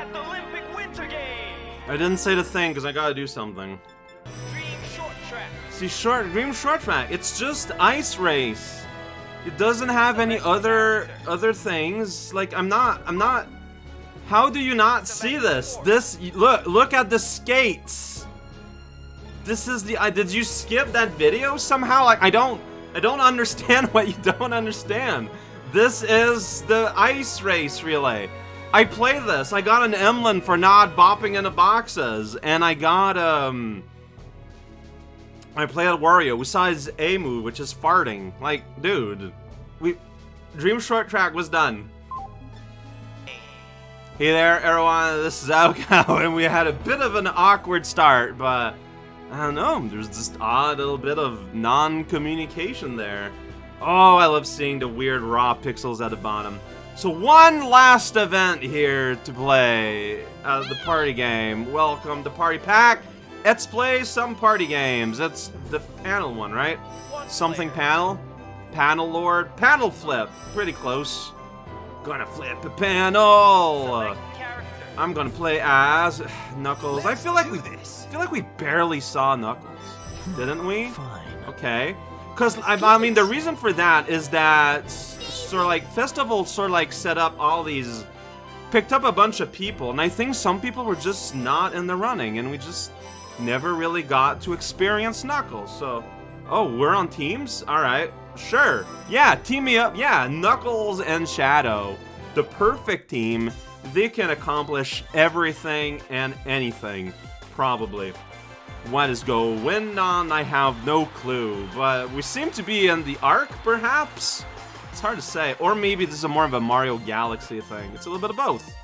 at the Olympic Winter Games. I didn't say the thing because I gotta do something. Dream Short Track. See, short Dream Short Track. It's just ice race. It doesn't have any other other things. Like I'm not. I'm not. How do you not see this? This look. Look at the skates. This is the. I did you skip that video somehow? Like I don't. I don't understand what you don't understand. This is the ice race relay. I play this. I got an Emlyn for not bopping into boxes, and I got um. I played Wario. We saw his A move, which is farting. Like, dude, we Dream Short Track was done. Hey there, everyone. This is Alcow, and we had a bit of an awkward start, but I don't know. There's just odd little bit of non-communication there. Oh, I love seeing the weird raw pixels at the bottom. So one last event here to play. Uh, the party game. Welcome to Party Pack. Let's play some party games. That's the panel one, right? Something panel? Panel Lord? Panel Flip. Pretty close. Gonna flip a panel. I'm gonna play as Knuckles. I feel like we feel like we barely saw Knuckles, didn't we? Fine. Okay. Because, I, I mean, the reason for that is that, sort of like, Festival sort of like set up all these, picked up a bunch of people, and I think some people were just not in the running, and we just never really got to experience Knuckles, so, oh, we're on teams? Alright, sure. Yeah, team me up, yeah, Knuckles and Shadow. The perfect team, they can accomplish everything and anything, probably. What is going on? I have no clue, but we seem to be in the arc perhaps? It's hard to say. Or maybe this is more of a Mario Galaxy thing. It's a little bit of both.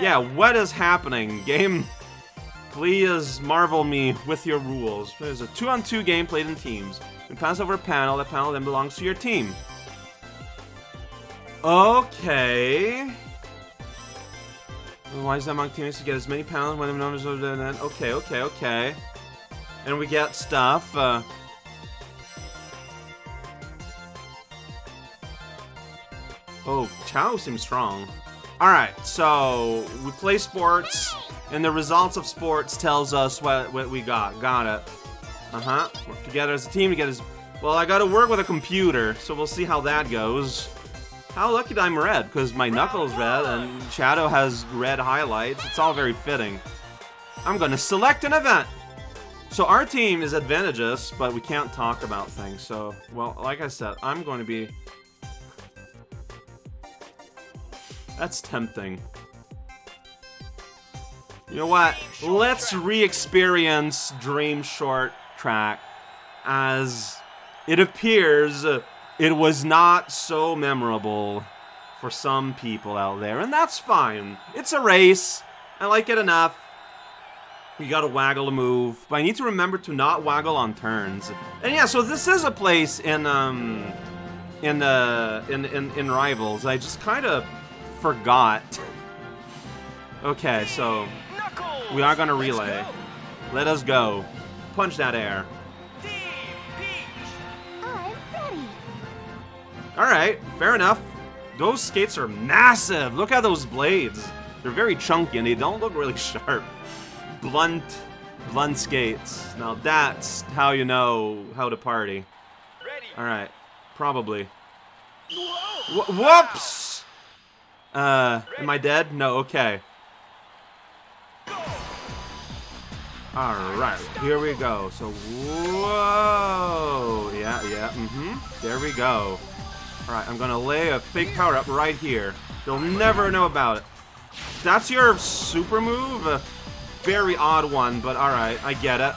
Yeah, what is happening? Game, please marvel me with your rules. There's a two-on-two game played in teams. You pass over a panel, that panel then belongs to your team. Okay. Why is that among teammates to get as many panels when the numbers the net? Okay, okay, okay. And we get stuff. Uh, oh, Chao seems strong. Alright, so we play sports, and the results of sports tells us what, what we got. Got it. Uh-huh. Work together as a team to get as... Well, I gotta work with a computer, so we'll see how that goes. How lucky that I'm red, because my knuckle's red, and Shadow has red highlights. It's all very fitting. I'm gonna select an event. So our team is advantageous, but we can't talk about things. So, well, like I said, I'm going to be... That's tempting. You know what? Let's re-experience Dream Short Track as it appears it was not so memorable for some people out there, and that's fine. It's a race. I like it enough. You gotta waggle a move, but I need to remember to not waggle on turns. And yeah, so this is a place in um in uh in in, in Rivals. I just kind of forgot. Okay, so we are gonna relay. Let us go. Punch that air. Team Peach. I'm ready. Alright, fair enough. Those skates are massive. Look at those blades. They're very chunky and they don't look really sharp. Blunt, blunt skates. Now that's how you know how to party. Alright, probably. Wh- whoops! Uh, am I dead? No, okay. Alright, here we go. So, whoa! Yeah, yeah, mm-hmm. There we go. Alright, I'm gonna lay a fake power up right here. They'll never know about it. That's your super move? A very odd one, but alright, I get it.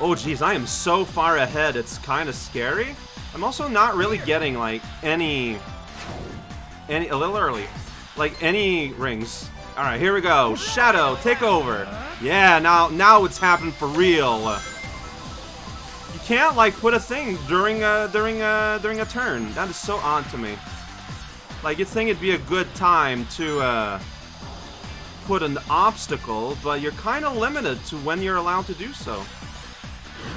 Oh jeez, I am so far ahead, it's kind of scary. I'm also not really getting, like, any... Any, a little early. Like, any rings. Alright, here we go. Shadow, take over. Yeah, now now it's happened for real. You can't, like, put a thing during a, during a, during a turn. That is so odd to me. Like, you'd think it'd be a good time to, uh, put an obstacle, but you're kind of limited to when you're allowed to do so.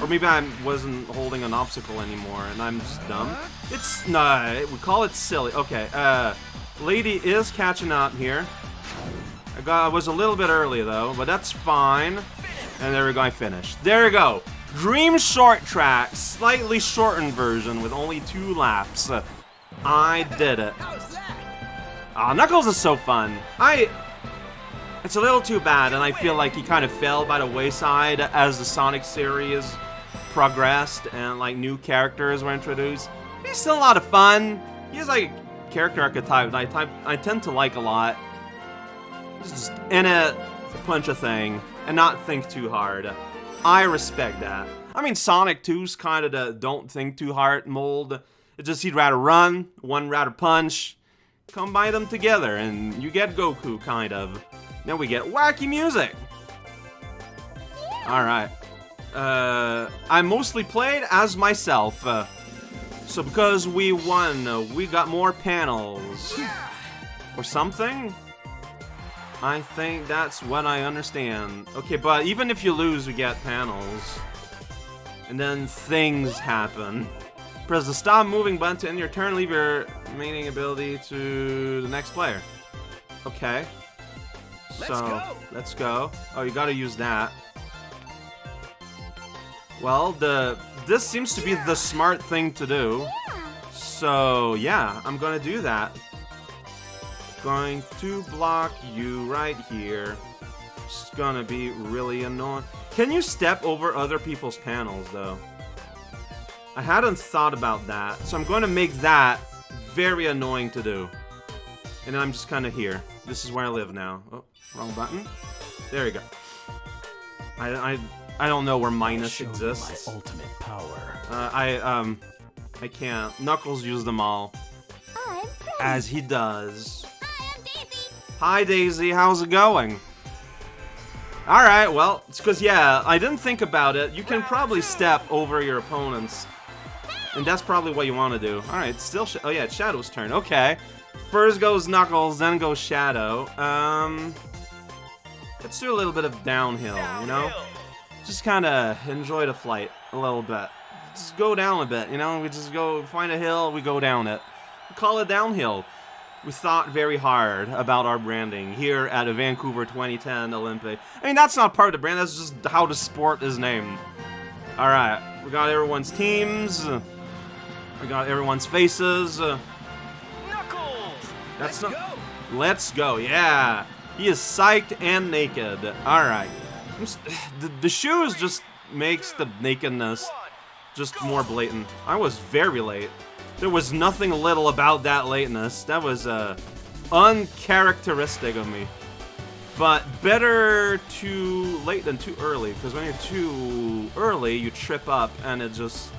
Or maybe I wasn't holding an obstacle anymore, and I'm just dumb. It's, nah, we call it silly. Okay, uh, Lady is catching up here. I, got, I was a little bit early, though, but that's fine. And there we go, I finished. There we go. Dream Short Track, slightly shortened version with only two laps. I did it. Ah, Knuckles is so fun. I... It's a little too bad, and I feel like he kind of fell by the wayside as the Sonic series progressed and, like, new characters were introduced. He's still a lot of fun. He's, like, a character archetype that I, type, I tend to like a lot. Just in it, punch a thing, and not think too hard. I respect that. I mean, Sonic 2's kind of the don't think too hard mold. It's just he'd rather run, one rather punch, combine them together, and you get Goku, kind of. Then we get wacky music. Alright. Uh, I mostly played as myself. Uh, so because we won, uh, we got more panels. Or something? I think that's what I understand. Okay, but even if you lose, we get panels. And then things happen. Press the stop moving button to end your turn, leave your remaining ability to the next player. Okay. Let's so, go. let's go. Oh, you gotta use that. Well, the this seems to be the smart thing to do. So, yeah, I'm gonna do that. Going to block you right here. It's gonna be really annoying. Can you step over other people's panels, though? I hadn't thought about that, so I'm going to make that very annoying to do. And then I'm just kind of here. This is where I live now. Oh, wrong button. There you go. I, I, I don't know where minus Show exists. my ultimate power. Uh, I, um, I can't. Knuckles used them all. I'm As he does. Hi, I'm Daisy. Hi, Daisy. How's it going? Alright, well, it's because, yeah, I didn't think about it. You can probably step over your opponents. And that's probably what you want to do. Alright, still... Sh oh, yeah, it's Shadow's turn. Okay. First goes Knuckles, then goes Shadow. Um... Let's do a little bit of downhill, you know? Just kind of enjoy the flight a little bit. Just go down a bit, you know? We just go find a hill, we go down it. We call it downhill. We thought very hard about our branding here at a Vancouver 2010 Olympic. I mean, that's not part of the brand, that's just how the sport is named. Alright, we got everyone's teams. We got everyone's faces. That's Let's not- go. Let's go, yeah. He is psyched and naked. Alright. I'm s- The, the shoes just makes the nakedness just more blatant. I was very late. There was nothing little about that lateness. That was uh, uncharacteristic of me. But better too late than too early, because when you're too early, you trip up, and it just...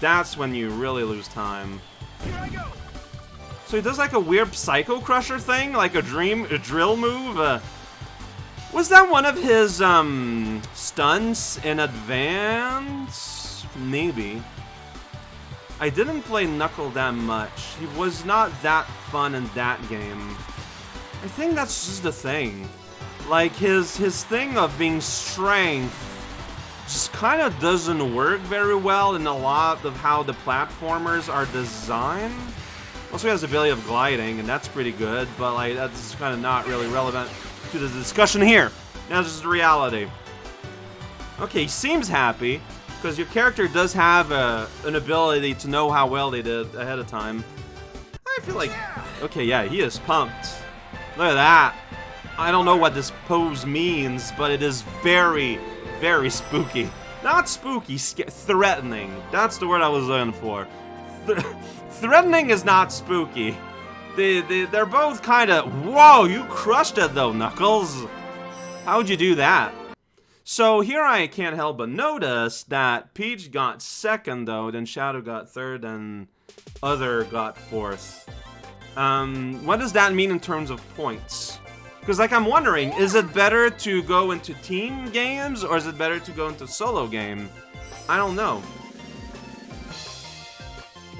That's when you really lose time. So he does like a weird Psycho Crusher thing, like a dream, a drill move. Uh, was that one of his um stunts in advance? Maybe. I didn't play Knuckle that much. He was not that fun in that game. I think that's just the thing. Like his his thing of being strength just kind of doesn't work very well in a lot of how the platformers are designed. Also, he has the ability of gliding, and that's pretty good, but like that's kind of not really relevant to the discussion here. Now, this is the reality. Okay, he seems happy because your character does have a, an ability to know how well they did ahead of time. I feel like, okay, yeah, he is pumped. Look at that. I don't know what this pose means, but it is very, very spooky. Not spooky, threatening. That's the word I was looking for. Th- threatening is not spooky. They, they, they're both kind of, whoa, you crushed it though, Knuckles. How'd you do that? So here I can't help but notice that Peach got second though, then Shadow got third, and Other got fourth. Um, what does that mean in terms of points? Because, like, I'm wondering, is it better to go into team games or is it better to go into solo game? I don't know.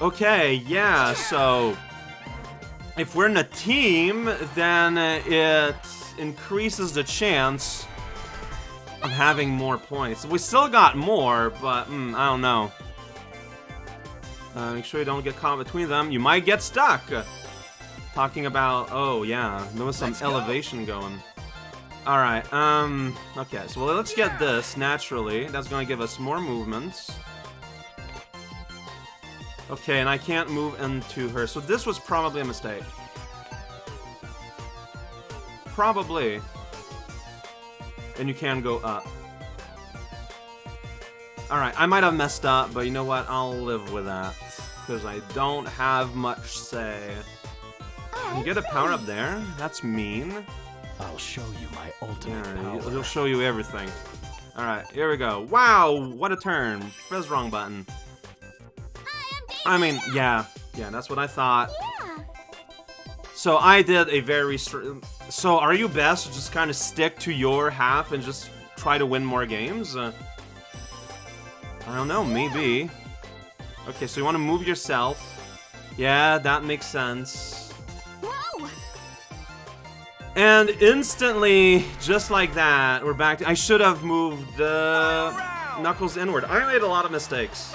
Okay, yeah, so if we're in a team, then it increases the chance of having more points. We still got more, but mm, I don't know. Uh, make sure you don't get caught between them. You might get stuck. Talking about, oh yeah, there was some Let's go. elevation going. Alright, um, okay, so well, let's get this, naturally. That's gonna give us more movements. Okay, and I can't move into her, so this was probably a mistake. Probably. And you can go up. Alright, I might have messed up, but you know what? I'll live with that. Because I don't have much say. You get a power up there? That's mean. I'll show you my ultimate Yeah, power. he'll- he'll show you everything. Alright, here we go. Wow, what a turn. Press wrong button. I mean, yeah. Yeah, that's what I thought. Yeah. So I did a very... So are you best to just kind of stick to your half and just try to win more games? Uh, I don't know, maybe. Okay, so you want to move yourself. Yeah, that makes sense. Whoa. And instantly, just like that, we're back to... I should have moved uh, Knuckles inward. I made a lot of mistakes.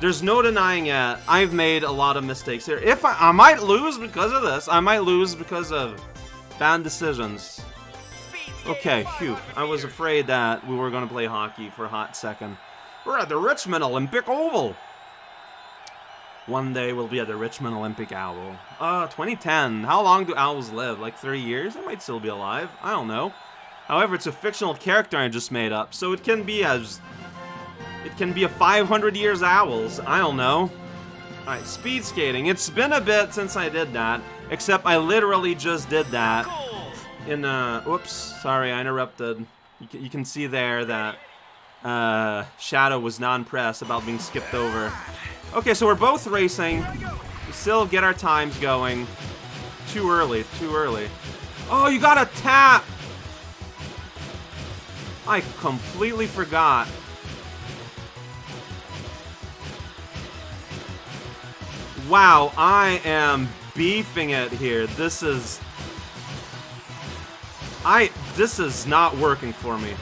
There's no denying it. I've made a lot of mistakes here. If I, I might lose because of this. I might lose because of bad decisions. Okay, phew. I was afraid that we were going to play hockey for a hot second. We're at the Richmond Olympic Oval. One day we'll be at the Richmond Olympic Owl. Uh, 2010. How long do owls live? Like 30 years? They might still be alive. I don't know. However, it's a fictional character I just made up, so it can be as... It can be a 500 years owls. I don't know. Alright, speed skating. It's been a bit since I did that, except I literally just did that in uh whoops sorry i interrupted you can, you can see there that uh shadow was non-pressed about being skipped over okay so we're both racing we still get our times going too early too early oh you got a tap i completely forgot wow i am beefing it here this is I this is not working for me.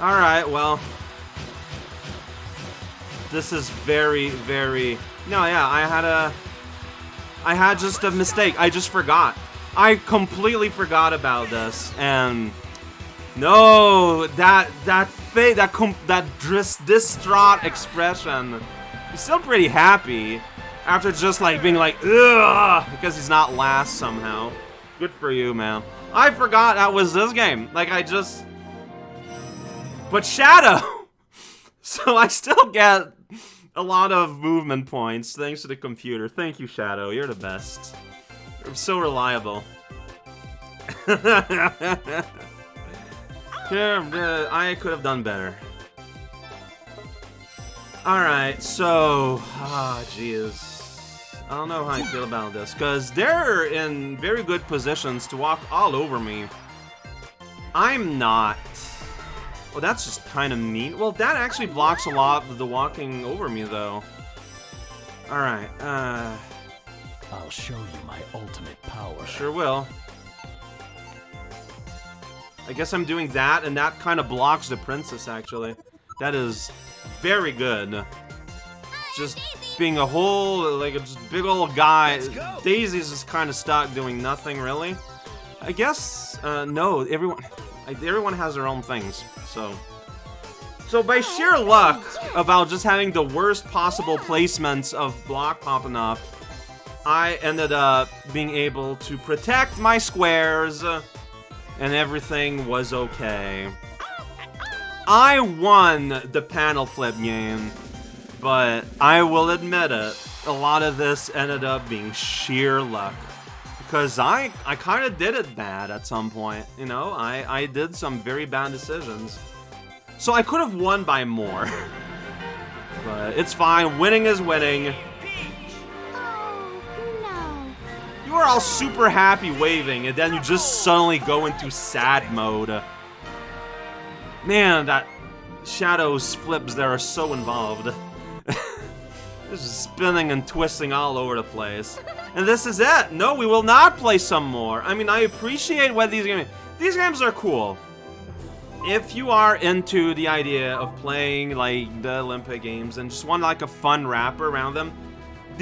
All right, well, this is very, very. No, yeah, I had a. I had just a mistake. I just forgot. I completely forgot about this, and no, that that face, that com- that dis- distraught expression. He's still pretty happy after just like being like ugh because he's not last somehow. Good for you, man. I forgot that was this game. Like I just. But Shadow. so I still get a lot of movement points thanks to the computer. Thank you, Shadow. You're the best. You're so reliable. Yeah, uh, I could have done better. Alright, so... Ah, jeez. I don't know how I feel about this, because they're in very good positions to walk all over me. I'm not. Well, that's just kind of mean. Well, that actually blocks a lot of the walking over me, though. Alright, uh... I'll show you my ultimate power. Sure will. I guess I'm doing that, and that kind of blocks the princess, actually. That is very good. Just being a whole, like, a just big old guy. Daisy's just kind of stuck doing nothing, really. I guess, uh, no, everyone, everyone has their own things, so. So by sheer luck about just having the worst possible placements of block popping up, I ended up being able to protect my squares, and everything was okay. I won the panel flip game, but I will admit it, a lot of this ended up being sheer luck. Because I, I kind of did it bad at some point, you know? I, I did some very bad decisions. So I could have won by more. but it's fine, winning is winning. You are all super happy waving, and then you just suddenly go into sad mode. Man, that Shadow's flips there are so involved. this is spinning and twisting all over the place. And this is it! No, we will not play some more. I mean, I appreciate what these games... These games are cool. If you are into the idea of playing, like, the Olympic Games and just want, like, a fun wrapper around them,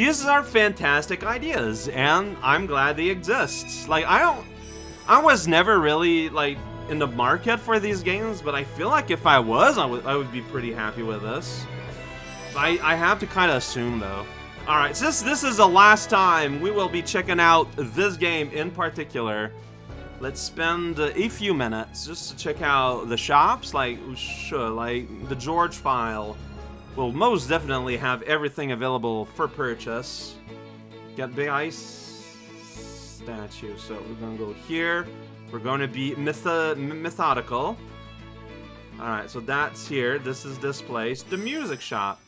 these are fantastic ideas, and I'm glad they exist. Like, I don't... I was never really, like, in the market for these games, but I feel like if I was, I would, I would be pretty happy with this. I, I have to kind of assume, though. Alright, since this is the last time we will be checking out this game in particular, let's spend a few minutes just to check out the shops, like, sure, like, the George file will most definitely have everything available for purchase. Get Big Ice statue, so we're gonna go here. We're to be methodical. Alright, so that's here. This is this place. The music shop.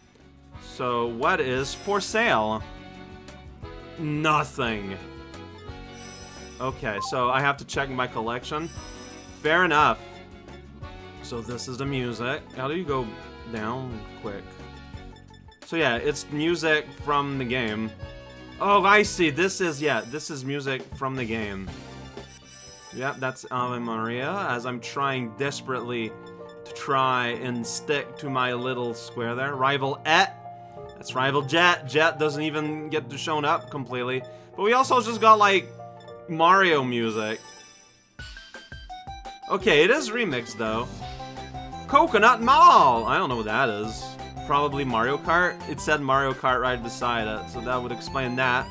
So what is for sale? Nothing. Okay, so I have to check my collection. Fair enough. So this is the music. How do you go down quick? So yeah, it's music from the game. Oh, I see. This is, yeah, this is music from the game. Yeah, that's Ave Maria, as I'm trying desperately to try and stick to my little square there. Rival Et. That's Rival Jet. Jet doesn't even get shown up completely. But we also just got, like, Mario music. Okay, it is remixed, though. Coconut Mall! I don't know what that is. Probably Mario Kart? It said Mario Kart right beside it, so that would explain that.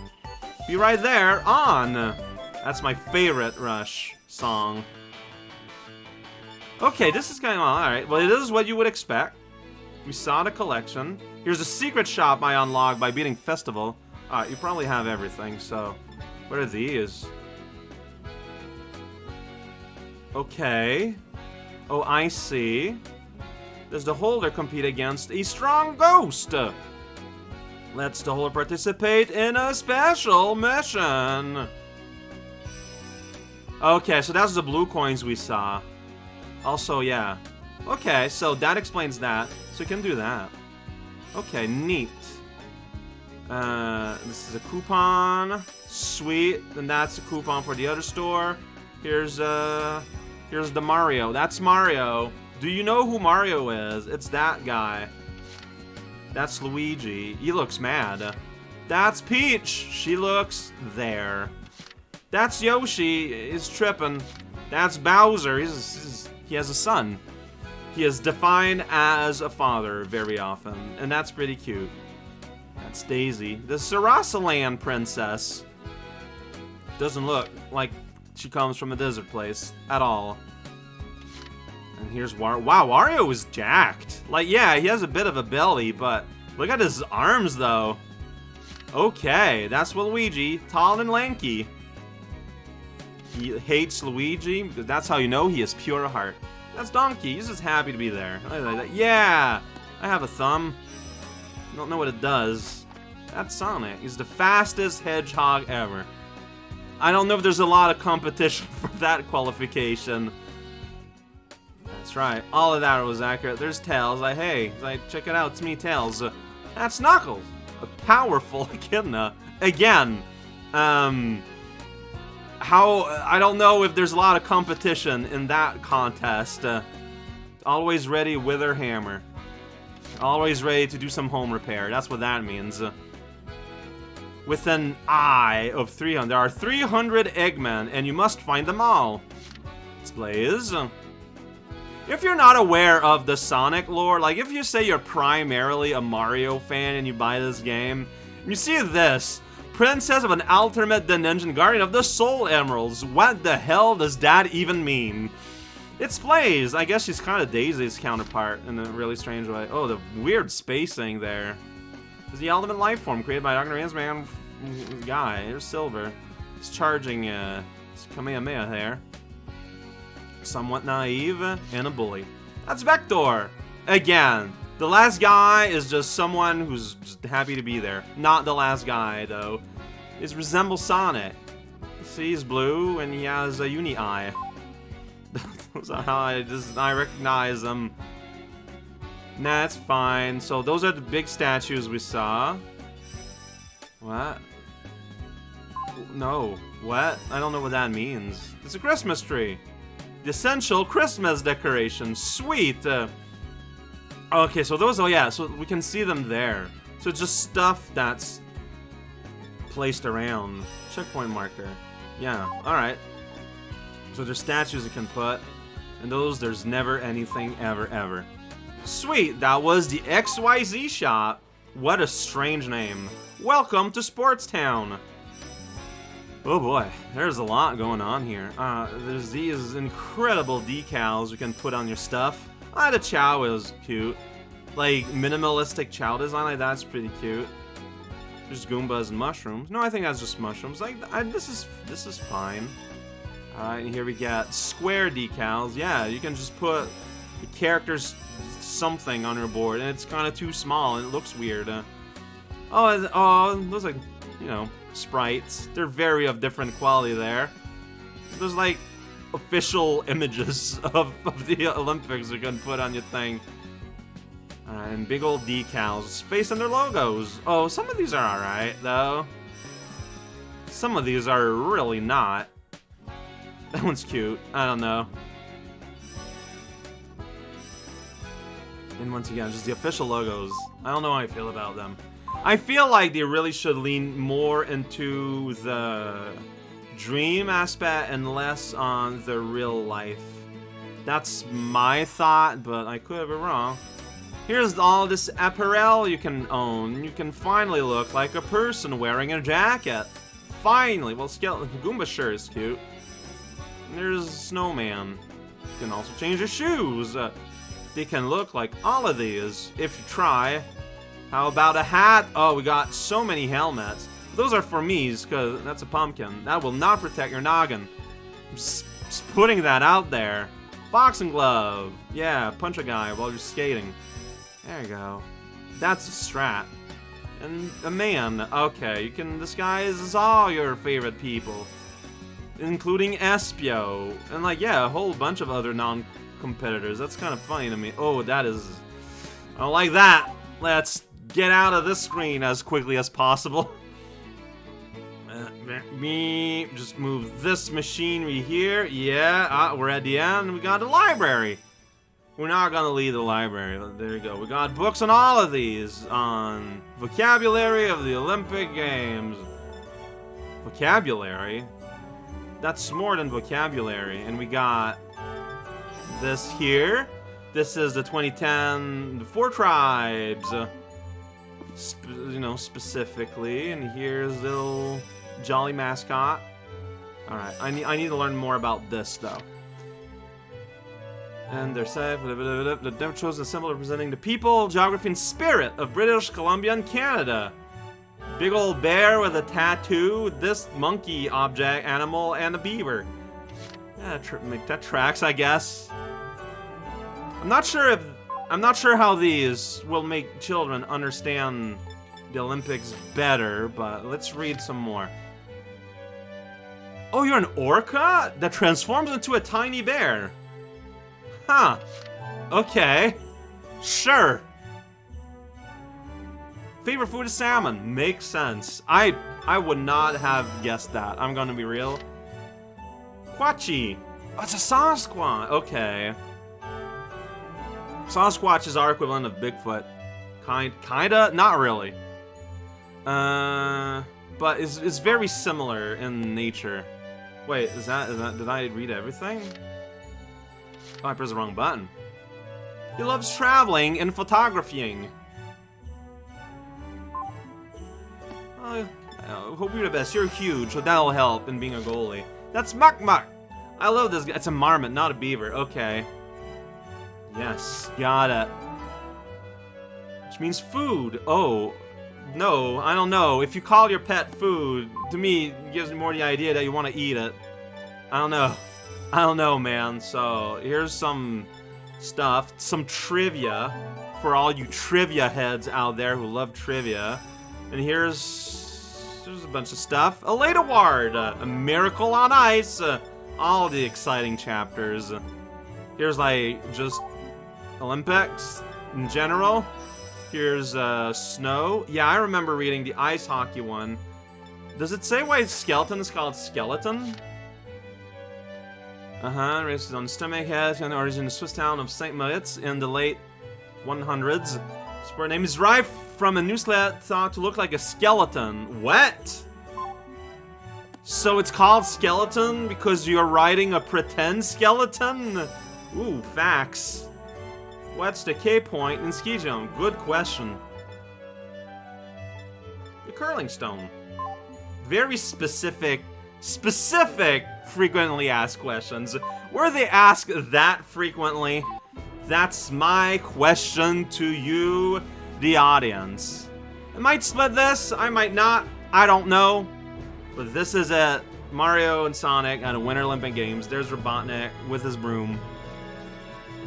Be right there, on! That's my favorite Rush song. Okay, this is going on. Alright, well, it is what you would expect. We saw the collection. Here's a secret shop I unlocked by beating Festival. Alright, you probably have everything, so... What are these? Okay. Oh, I see. Does the holder compete against a strong ghost? Let's the holder participate in a special mission. Okay, so that's the blue coins we saw. Also, yeah. Okay, so that explains that. So we can do that. Okay, neat. Uh, this is a coupon. Sweet. Then that's a coupon for the other store. Here's, uh... Here's the Mario. That's Mario. Do you know who Mario is? It's that guy. That's Luigi. He looks mad. That's Peach. She looks there. That's Yoshi. He's tripping. That's Bowser. He's, he's, he has a son. He is defined as a father very often, and that's pretty cute. That's Daisy. The Sarasaland princess doesn't look like she comes from a desert place at all. And here's War- Wow, Wario is jacked. Like, yeah, he has a bit of a belly, but look at his arms, though. Okay, that's Luigi, tall and lanky. He hates Luigi, because that's how you know he is pure heart. That's Donkey, he's just happy to be there. Yeah! I have a thumb. Don't know what it does. That's Sonic. He's the fastest hedgehog ever. I don't know if there's a lot of competition for that qualification. That's right. All of that was accurate. There's Tails. Like, hey, like, check it out. It's me, Tails. That's Knuckles. A powerful echidna. Again. Um... How... I don't know if there's a lot of competition in that contest. Uh, always ready with her hammer. Always ready to do some home repair. That's what that means. Uh, with an eye of 300. There are 300 Eggmen, and you must find them all. Let's Blaze. If you're not aware of the Sonic lore, like if you say you're primarily a Mario fan and you buy this game, you see this. Princess of an Ultimate Dimension, Guardian of the Sol Emeralds. What the hell does that even mean? It's Blaze. I guess she's kind of Daisy's counterpart in a really strange way. Oh, the weird spacing there. Is the ultimate life form created by Dr. Man guy. Here's Silver. He's charging uh, Kamehameha there. Somewhat naive and a bully. That's Vector! Again, the last guy is just someone who's just happy to be there. Not the last guy, though. He resembles Sonic. See, he's blue and he has a uni eye. How I just I recognize them. Nah, it's fine. So those are the big statues we saw. What? No. What? I don't know what that means. It's a Christmas tree. The essential Christmas decoration. Sweet. Uh, okay, so those, oh yeah, so we can see them there. So just stuff that's placed around. Checkpoint marker. Yeah, alright. So there's statues you can put. And those, there's never anything ever, ever. Sweet, that was the XYZ shop. What a strange name. Welcome to Sports Town. Oh boy, there's a lot going on here. Uh, there's these incredible decals you can put on your stuff. Ah, the Chao is cute. Like, minimalistic Chao design like that's pretty cute. There's Goombas and mushrooms. No, I think that's just mushrooms. Like, I, this is this is fine. Alright, here we got square decals. Yeah, you can just put the character's something on your board, and it's kind of too small, and it looks weird. Uh, oh, oh, those like, you know, sprites. They're very of different quality there. There's like official images of, of the Olympics you can put on your thing. Uh, and big old decals facing their logos. Oh, some of these are alright, though. Some of these are really not. That one's cute. I don't know. And once again, just the official logos. I don't know how I feel about them. I feel like they really should lean more into the dream aspect and less on the real life. That's my thought, but I could been wrong. Here's all this apparel you can own. You can finally look like a person wearing a jacket. Finally! Well, Skeleton Goomba sure is cute. There's Snowman. You can also change your shoes. Uh, they can look like all of these if you try. How about a hat? Oh, we got so many helmets. Those are for me's, because that's a pumpkin. That will not protect your noggin. I'm just, putting that out there. Boxing glove. Yeah, punch a guy while you're skating. There you go. That's a strat. And a man. Okay, you can disguise all your favorite people. Including Espio. And like, yeah, a whole bunch of other non-competitors. That's kind of funny to me. Oh, that is... I don't like that. Let's get out of this screen as quickly as possible. Uh, Me, just move this machinery here. Yeah, ah, we're at the end. We got the library. We're not gonna leave the library. There you go. We got books on all of these on vocabulary of the Olympic Games. Vocabulary? That's more than vocabulary. And we got this here. This is the 2010 the Four Tribes. You know, specifically. And here's little jolly mascot. Alright, I need, I need to learn more about this, though. And they're safe. The devil chose a symbol representing the people, geography, and spirit of British Columbia and Canada. Big old bear with a tattoo, this monkey object, animal, and a beaver. Yeah, make that tracks, I guess. I'm not sure if I'm not sure how these will make children understand the Olympics better, but let's read some more. Oh, you're an orca that transforms into a tiny bear. Huh. Okay. Sure. Favorite food is salmon. Makes sense. I I would not have guessed that. I'm gonna be real. Quatchi. Oh, it's a Sasquatch. Okay. Sasquatch is our equivalent of Bigfoot. Kind, kinda, not really. Uh, but it's, it's very similar in nature. Wait, is that, is that, did I read everything? Oh, I pressed the wrong button. He loves traveling and photographing. Uh, I hope you're the best. You're huge, so that'll help in being a goalie. That's Mukmuk. I love this guy. It's a marmot, not a beaver. Okay. Yes, got it. Which means food. Oh, no, I don't know. If you call your pet food, to me, gives me more the idea that you want to eat it. I don't know. I don't know, man. So, here's some stuff, some trivia for all you trivia heads out there who love trivia. And here's, there's a bunch of stuff. A late award, a miracle on ice, uh, all the exciting chapters. Here's like just Olympics in general. Here's uh, snow. Yeah, I remember reading the ice hockey one. Does it say why skeleton is called skeleton? Uh-huh, raised on stomach head and origin in the Swiss town of St. Moritz in the late 100s. Sport name is derived from a newslet thought to look like a skeleton. What? So it's called skeleton because you're riding a pretend skeleton? Ooh, facts. What's the K point in ski jump? Good question. The curling stone. Very specific, specific frequently asked questions. Were they asked that frequently? That's my question to you, the audience. I might split this, I might not, I don't know. But this is it. Mario and Sonic at a Winter Olympic Games. There's Robotnik with his broom.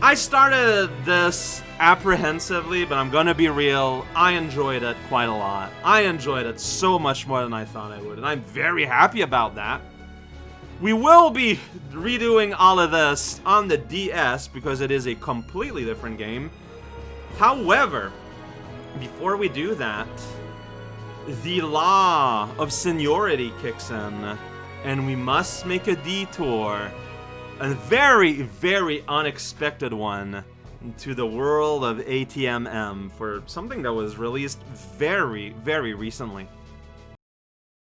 I started this apprehensively, but I'm gonna be real. I enjoyed it quite a lot. I enjoyed it so much more than I thought I would, and I'm very happy about that. We will be redoing all of this on the DS because it is a completely different game. However, before we do that, the law of seniority kicks in, and we must make a detour, a very, very unexpected one, to the world of ATMM for something that was released very, very recently.